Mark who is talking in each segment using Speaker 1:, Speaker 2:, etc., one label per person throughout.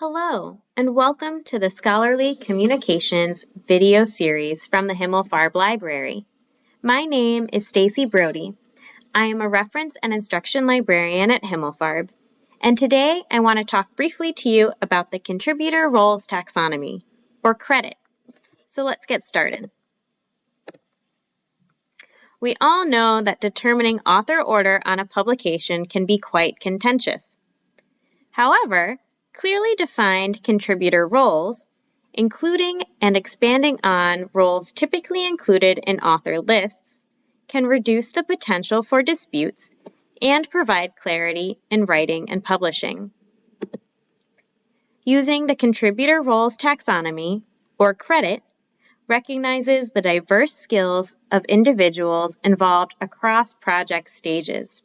Speaker 1: Hello, and welcome to the Scholarly Communications video series from the Himmelfarb Library. My name is Stacy Brody. I am a reference and instruction librarian at Himmelfarb, and today I want to talk briefly to you about the Contributor Roles Taxonomy, or credit. So let's get started. We all know that determining author order on a publication can be quite contentious. However, clearly defined contributor roles, including and expanding on roles typically included in author lists, can reduce the potential for disputes and provide clarity in writing and publishing. Using the Contributor Roles Taxonomy, or CREDIT, recognizes the diverse skills of individuals involved across project stages.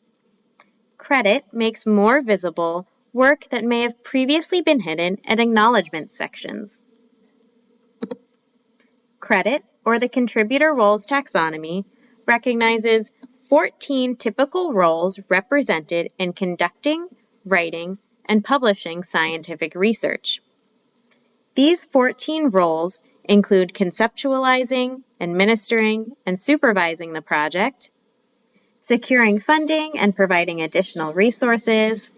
Speaker 1: CREDIT makes more visible work that may have previously been hidden in acknowledgement sections. Credit, or the Contributor Roles Taxonomy, recognizes 14 typical roles represented in conducting, writing, and publishing scientific research. These 14 roles include conceptualizing, administering, and supervising the project, securing funding and providing additional resources,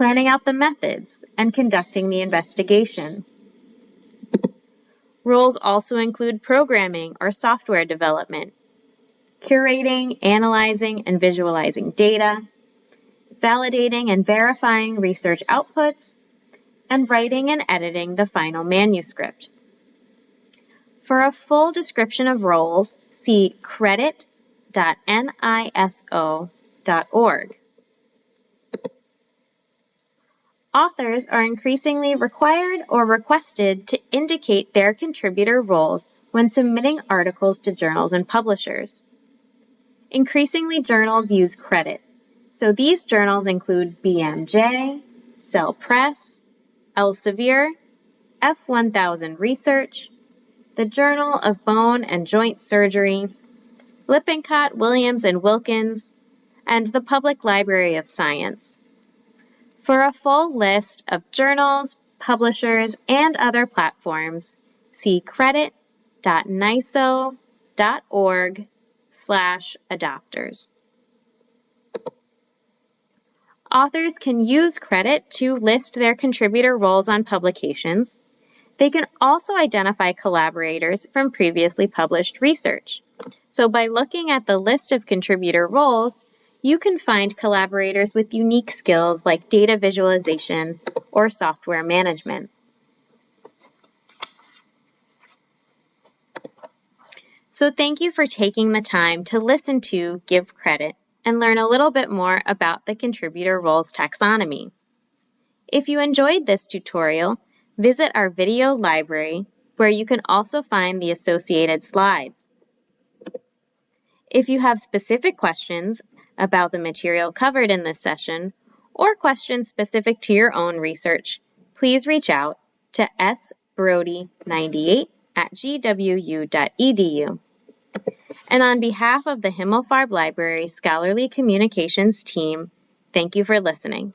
Speaker 1: planning out the methods, and conducting the investigation. Roles also include programming or software development, curating, analyzing, and visualizing data, validating and verifying research outputs, and writing and editing the final manuscript. For a full description of roles, see credit.niso.org. Authors are increasingly required or requested to indicate their contributor roles when submitting articles to journals and publishers. Increasingly, journals use credit. so these journals include BMJ, Cell Press, Elsevier, F1000 Research, the Journal of Bone and Joint Surgery, Lippincott, Williams and Wilkins, and the Public Library of Science. For a full list of journals, publishers, and other platforms, see credit.niso.org slash adopters. Authors can use credit to list their contributor roles on publications, they can also identify collaborators from previously published research. So by looking at the list of contributor roles, you can find collaborators with unique skills like data visualization or software management. So thank you for taking the time to listen to Give Credit and learn a little bit more about the Contributor Roles Taxonomy. If you enjoyed this tutorial, Visit our video library where you can also find the associated slides. If you have specific questions about the material covered in this session or questions specific to your own research, please reach out to sbrody98 at gwu.edu. And on behalf of the Himmelfarb Library Scholarly Communications team, thank you for listening.